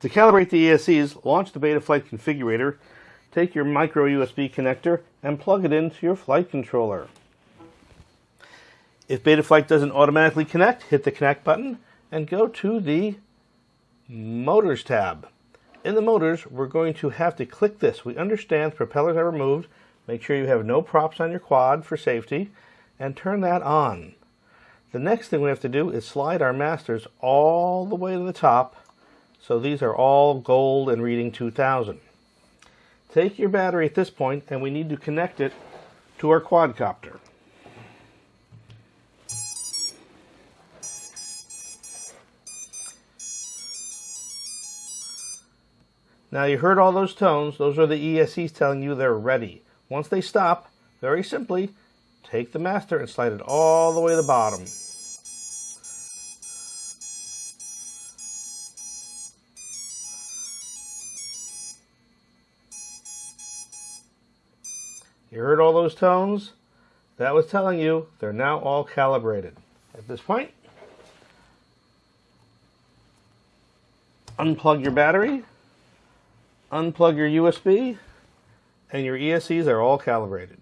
To calibrate the ESCs, launch the Betaflight configurator, take your micro USB connector, and plug it into your flight controller. If Betaflight doesn't automatically connect, hit the connect button and go to the Motors tab. In the motors, we're going to have to click this. We understand propellers are removed. Make sure you have no props on your quad for safety and turn that on. The next thing we have to do is slide our masters all the way to the top so these are all gold and reading 2000. Take your battery at this point and we need to connect it to our quadcopter. Now you heard all those tones. Those are the ESCs telling you they're ready. Once they stop, very simply, take the master and slide it all the way to the bottom. You heard all those tones? That was telling you they're now all calibrated. At this point, unplug your battery, unplug your USB, and your ESCs are all calibrated.